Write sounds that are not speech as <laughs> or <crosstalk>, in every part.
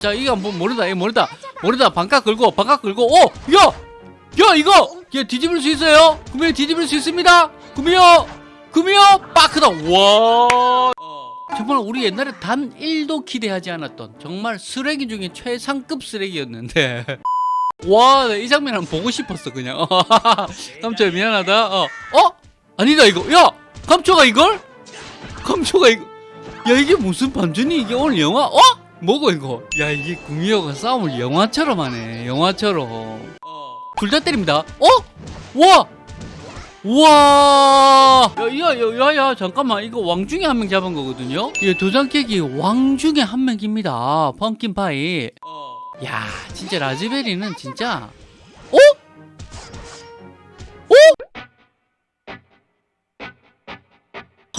자 이거 뭐 모르다 이거 모르다 모르다 반각 걸고 반각 걸고 오야야 이거 얘 뒤집을 수 있어요 구미호 뒤집을 수 있습니다 구미호 구미호 빠크다 와 정말 우리 옛날에 단 1도 기대하지 않았던 정말 쓰레기 중에 최상급 쓰레기였는데 <laughs> 와, 나이 장면 한번 보고 싶었어, 그냥. <laughs> 깜짝이야, 미안하다. 어, 어? 아니다, 이거. 야! 감초가 이걸? 감초가 이거. 야, 이게 무슨 반전이 이게 오늘 영화? 어? 뭐고, 이거? 야, 이게 구미호가 싸움을 영화처럼 하네. 영화처럼. 둘다 때립니다. 어? 와! 우와! 야, 야, 야, 야, 야, 잠깐만. 이거 왕 중에 한 명 잡은 거거든요? 이 도장 깨기 왕 중에 한 명입니다. 펌킨파이. 야, 진짜 라즈베리는 진짜.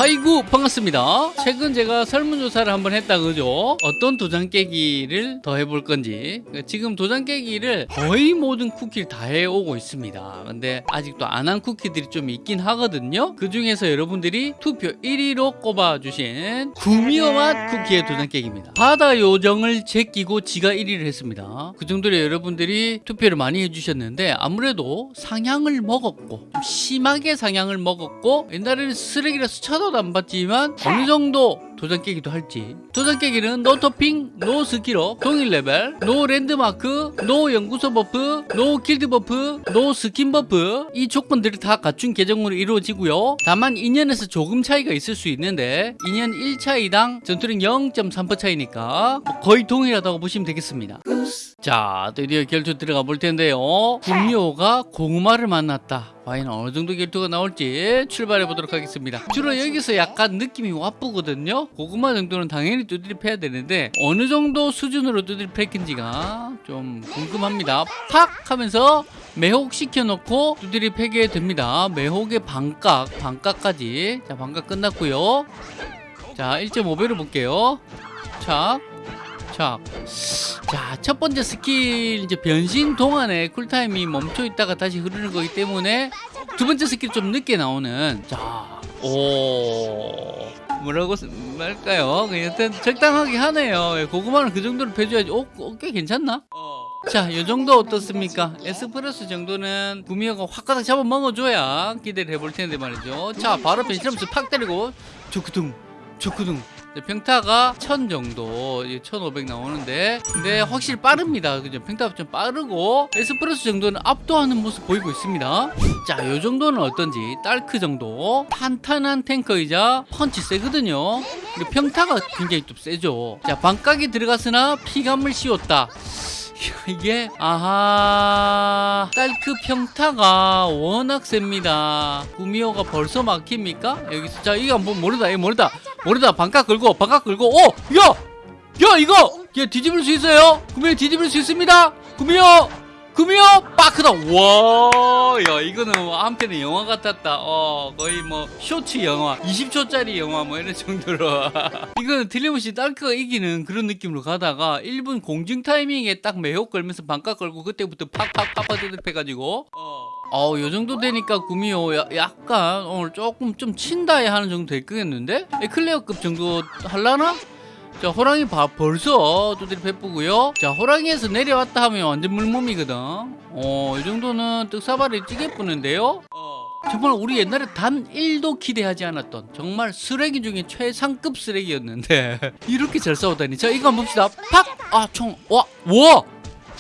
아이고 반갑습니다. 최근 제가 설문조사를 한번 했다 그죠? 어떤 도장 깨기를 더 해볼 건지. 지금 도장 깨기를 거의 모든 쿠키를 다 해오고 있습니다. 근데 아직도 안 한 쿠키들이 좀 있긴 하거든요. 그 중에서 여러분들이 투표 1위로 꼽아주신 구미호 맛 쿠키의 도장 깨기입니다. 바다 요정을 제끼고 지가 1위를 했습니다. 그 정도로 여러분들이 투표를 많이 해주셨는데 아무래도 상향을 먹었고 좀 심하게 상향을 먹었고 옛날에는 쓰레기라서 쳐다 도 안 봤지만 어느 정도 도장 깨기도 할지. 도장 깨기는 no 토핑, no 스킬로 동일 레벨, no 랜드마크, no 연구소 buff, no 길드 buff, no skin buff. 이 조건들이 다 갖춘 계정으로 이루어지고요. 다만 인연에서 조금 차이가 있을 수 있는데 인연 1차이당 전투력 0.3% 차이니까 뭐 거의 동일하다고 보시면 되겠습니다 자 드디어 결투 들어가 볼 텐데요. 구미호가 고구마를 만났다. 과연 어느 정도 결투가 나올지 출발해 보도록 하겠습니다. 주로 여기서 약간 느낌이 와쁘거든요. 고구마 정도는 당연히 두드리 패야 되는데 어느 정도 수준으로 두드리 패긴지가 좀 궁금합니다. 팍 하면서 매혹 시켜 놓고 두드리 패게 됩니다. 매혹의 반각 반각까지. 자 반각 끝났고요. 자 1.5배로 볼게요. 착 자, 자, 첫 번째 스킬 이제 변신 동안에 cool time이 멈춰 있다가 다시 흐르는 거기 때문에 두 번째 스킬 좀 늦게 나오는 자, 오. 뭐라고 쓰- 말까요? 여튼 적당하게 하네요. 예, 고구마는 그 정도로 패줘야지. 오, 어, 꽤 괜찮나? 자, 이 정도 어떻습니까? 에스프레소 정도는 구미호가 확 가닥 잡아 먹어줘야 기대를 해볼 텐데 말이죠. 자, 바로 변신하면서 팍 때리고 조크둥, 조크둥. 네, 평타가 1000 정도, 1500 나오는데, 근데 확실히 빠릅니다. 그죠? 평타가 좀 빠르고, 에스프레소 정도는 압도하는 모습 보이고 있습니다. 자, 요 정도는 어떤지, 딸크 정도, 탄탄한 탱커이자 펀치 세거든요. 그리고 평타가 굉장히 좀 세죠. 자, 반각이 들어갔으나 피감을 씌웠다. <laughs> 이게 아하 딸크 평타가 워낙 셉니다 구미호가 벌써 막힙니까? 여기서 자 이거 뭐 모르다 이거 모르다 모르다 반각 걸고 반각 걸고 오! 야! 야 이거! 얘 뒤집을 수 있어요? 구미호 뒤집을 수 있습니다 구미호! 구미호! 빠크닥 와! 야 이거는 뭐 한편의 영화 같았다 어 거의 뭐 쇼츠 영화 20초짜리 영화 뭐 이런 정도로 <laughs> 이거는 틀림없이 딸크가 이기는 그런 느낌으로 가다가 1분 공중 타이밍에 딱 매혹 걸면서 반각 걸고 그때부터 팍팍 파파드득 해가지고 어, 요 정도 되니까 구미호 야- 약간 오늘 조금 좀 친다야 하는 정도 됐겠는데? 에클레어급 정도 할라나? 자 호랑이 봐 벌써 두드리 베쁘고요. 자 호랑이에서 내려왔다 하면 완전 물몸이거든. 어이 정도는 떡사발이 찌개 뿌는데요. 정말 우리 옛날에 단 1도 기대하지 않았던 정말 쓰레기 중에 최상급 쓰레기였는데 <laughs> 이렇게 잘 싸우다니. 자 이거 한번 봅시다. 팍 아 총 와 와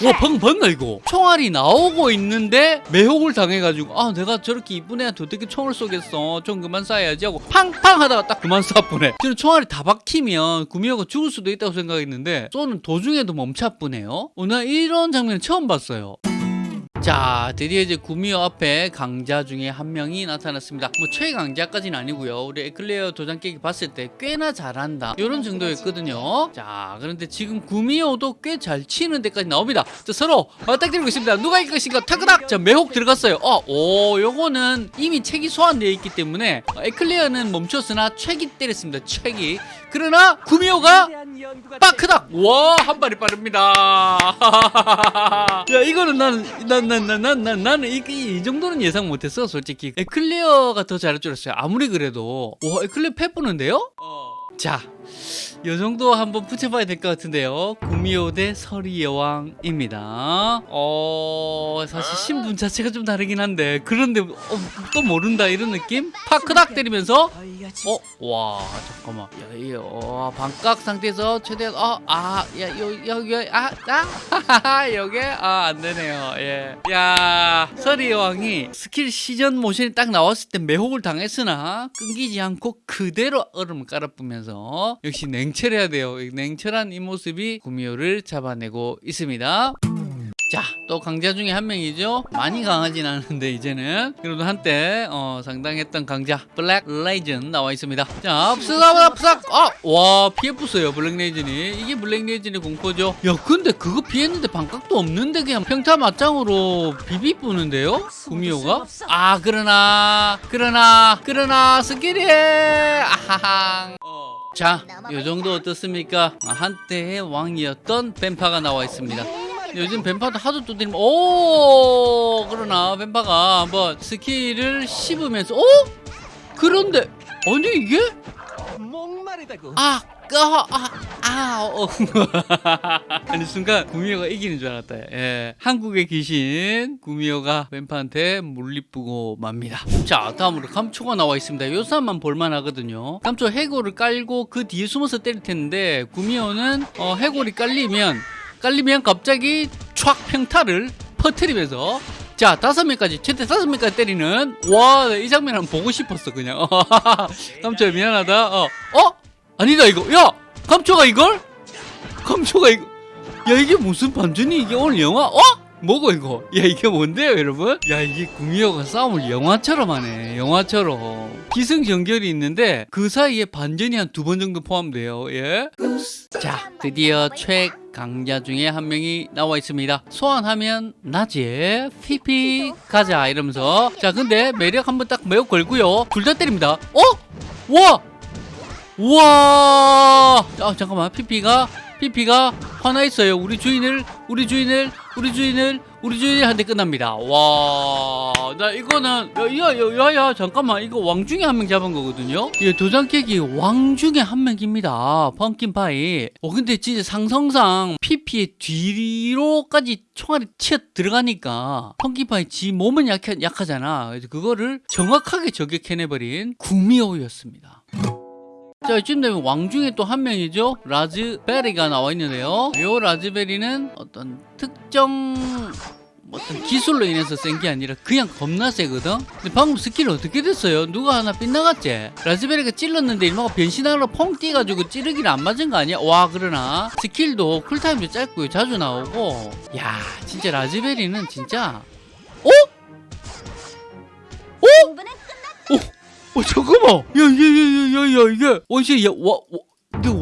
와 방금 봤나 이거 총알이 나오고 있는데 매혹을 당해가지고 아 내가 저렇게 이쁜 애한테 어떻게 총을 쏘겠어? 좀 그만 쏴야지 하고 팡팡 하다가 딱 그만 쏴보네. 저는 총알이 다 박히면 구미호가 죽을 수도 있다고 생각했는데 쏘는 도중에도 멈춰보네요. 어, 나 이런 장면 처음 봤어요 자 드디어 이제 구미호 앞에 강자 중에 한 명이 나타났습니다. 뭐 최강자까지는 아니고요. 우리 에클레어 도장 깨기 봤을 때 꽤나 잘한다. 이런 정도였거든요. 자 그런데 지금 구미호도 꽤 잘 치는 데까지 나옵니다. 자 서로 맞닥뜨리고 있습니다. 누가 이길 것인가? 타그닥! 자 매혹 들어갔어요. 어오 요거는 이미 책이 소환되어 있기 때문에 에클레어는 멈췄으나 책이 때렸습니다. 책이 그러나 구미호가 빠크닥. 와 한 발이 빠릅니다. <laughs> 야 이거는 난난난난난 나는 이, 정도는 예상 못했어 솔직히. 에클레어가 더 잘할 줄 알았어요. 아무리 그래도. 와 에클레어 패 뿌는데요? 자, 요 정도 한번 붙여봐야 될 것 같은데요. 구미호 대 서리 여왕입니다. 어, 사실 신분 자체가 좀 다르긴 한데, 그런데 어, 또 모른다 이런 느낌? 파크닥 때리면서, 어, 와, 잠깐만. 야, 이, 어, 반각 상태에서 최대한, 어, 아, 야, 요, 여기, 아, 아, 여기, 아, 안 되네요. 예. 야, 서리 여왕이 스킬 시전 모션이 딱 나왔을 때 매혹을 당했으나, 끊기지 않고 그대로 얼음을 깔아뿌면서, 역시 냉철해야 돼요. 이 냉철한 이 모습이 구미호를 잡아내고 있습니다. 자, 또 강자 중에 한 명이죠. 많이 강하진 않은데 이제는 그래도 한때 어, 상당했던 강자 블랙 레이즌 나와 있습니다. 자, 푸삭 푸삭. 아, 와 피해 부어요 블랙 레이즌이. 이게 블랙 레이즌의 공포죠. 야, 근데 그거 피했는데 반각도 없는데 그냥 평타 맞짱으로 비비 뿌는데요? 구미호가? 아, 그러나 그러나 그러나 스킬이 아하항. 어. 자, 요 정도 어떻습니까? 아, 한때의 왕이었던 뱀파가 나와 있습니다. 요즘 뱀파도 하도 두드리면 오 그러나 뱀파가 한번 스킬을 씹으면서 어? 그런데 아니 이게. 아, 아, 아, 아, 어. 아니 순간 구미호가 이기는 줄 알았다. 예, 한국의 귀신 구미호가 뱀파한테 물리쁘고 맙니다. 자, 다음으로 감초가 나와 있습니다. 요 사람만 볼만하거든요. 감초 해골을 깔고 그 뒤에 숨어서 때릴 텐데 구미호는 어, 해골이 깔리면 깔리면 갑자기 촥 평타를 퍼뜨리면서 자 다섯 명까지 최대 다섯 명까지 때리는 와 이 장면 한번 보고 싶었어 그냥 <laughs> 감초야 미안하다 어 어? 아니다 이거. 야 감초가 이걸? 감초가 이거. 야 이게 무슨 반전이? 이게 오늘 영화? 어? 뭐고 이거? 야 이게 뭔데요 여러분? 야 이게 구미호가 싸움을 영화처럼 하네. 영화처럼. 기승전결이 있는데 그 사이에 반전이 한 두 번 정도 포함돼요 예자 드디어 최강자 중에 한 명이 나와 있습니다. 소환하면 나지 피피 가자 이러면서. 자 근데 매력 한번 딱 매혹 걸고요. 둘 다 때립니다. 어? 와 우와! 아, 잠깐만. 피피가 피피가 화나 있어요. 우리 주인을 우리 주인을 우리 주인을 우리 주인을 한테 끝납니다. 와, 나 이거는 야 야 야 야 잠깐만 이거 왕 중에 한 명 잡은 거거든요. 이 도장 깨기 왕 중에 한 명입니다. 펌킨 파이. 어 근데 진짜 상성상 피피의 뒤로까지 총알이 튀어 들어가니까 펌킨 파이 지 몸은 약하, 약하잖아. 그거를 정확하게 저격해내버린 구미호였습니다. 자, 이쯤 되면 왕 중에 또 한 명이죠. 라즈베리가 나와 있는데요. 이 라즈베리는 어떤 특정 어떤 기술로 인해서 센 게 아니라 그냥 겁나 세거든? 근데 방금 스킬 어떻게 됐어요? 누가 하나 빗나갔지? 라즈베리가 찔렀는데 일마가 변신하러 펑 뛰어가지고 찌르기를 안 맞은 거 아니야? 와 그러나 스킬도 쿨타임도 짧고 자주 나오고 야 진짜 라즈베리는 진짜 어? 어 잠깐만. 야야야야야 이게 원시 야와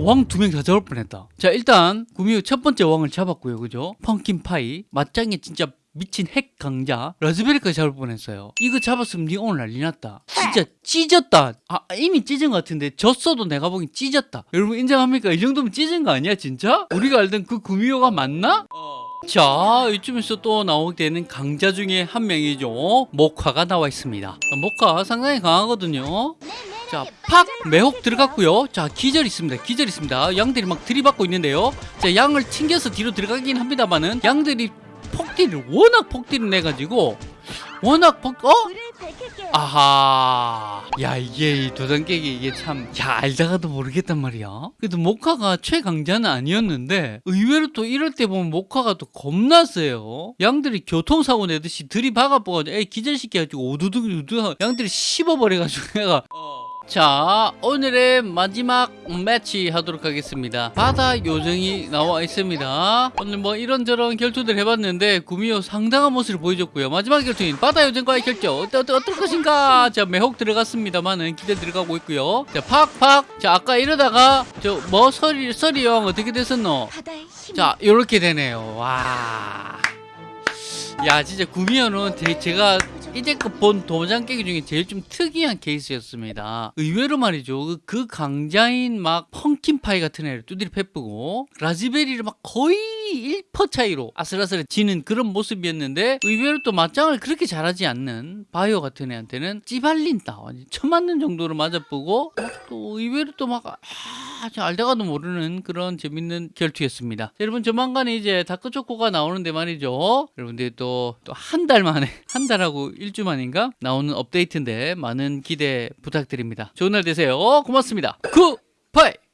왕두 명 다 잡을 뻔했다. 자 일단 구미호 첫 번째 왕을 잡았고요. 그죠? 펑킨 파이. 맞짱에 진짜 미친 핵 강자. 라즈베리까지 잡을 뻔했어요. 이거 잡았으면 니 오늘 난리 났다. 진짜 찢었다. 아 이미 찢은 것 같은데 졌어도 내가 보기엔 찢었다. 여러분 인정합니까? 이 정도면 찢은 거 아니야 진짜? 우리가 알던 그 구미호가 맞나 자 이쯤에서 또 나오게 되는 강자 중에 한 명이죠. 목화가 나와 있습니다. 목화 상당히 강하거든요. 자 팍! 매혹 들어갔고요. 자 기절 있습니다. 기절 있습니다. 양들이 막 들이받고 있는데요. 자 양을 튕겨서 뒤로 들어가긴 합니다만은 양들이 폭딜을 워낙 폭딜을 내가지고 워낙 폭 어? 아하 야 이게 이 도장 깨기 이게 참 야 알다가도 모르겠단 말이야. 그래도 모카가 최강자는 아니었는데 의외로 또 이럴 때 보면 모카가 또 겁나 세요. 양들이 교통사고 내듯이 들이박아버가지고 애 기절시켜가지고 오두둑 오두둑 양들이 씹어버려가지고 <laughs> 내가 자 오늘의 마지막 매치 하도록 하겠습니다. 바다 요정이 나와 있습니다. 오늘 뭐 이런저런 결투들 해봤는데 구미호 상당한 모습을 보여줬고요. 마지막 결투인 바다 요정과의 어때, 어때, 어떨 것인가? 자 매혹 들어갔습니다만은 기대 들어가고 있고요. 자 팍팍. 자 아까 이러다가 저 뭐 서리 서리 여왕 어떻게 됐었노? 자 요렇게 되네요. 와. 야 진짜 구미호는 제, 제가 이제껏 본 도장 깨기 중에 제일 좀 특이한 케이스였습니다. 의외로 말이죠. 그- 그 강자인 막 펑킨파이 같은 애를 두드리 패쁘고 라즈베리를 막 거의 1퍼 차이로 아슬아슬해지는 그런 모습이었는데 의외로 또 맞짱을 그렇게 잘하지 않는 바이오 같은 애한테는 찌발린다. 완전 쳐맞는 정도로 맞아보고 또 의외로 또 막 아, 저 알다가도 모르는 그런 재밌는 결투였습니다. 자, 여러분 조만간 이제 다크초코가 나오는데 말이죠. 여러분들 또또한 달 만에 한 달하고 일주 만인가 나오는 업데이트인데 많은 기대 부탁드립니다. 좋은 날 되세요. 고맙습니다. 굿바이.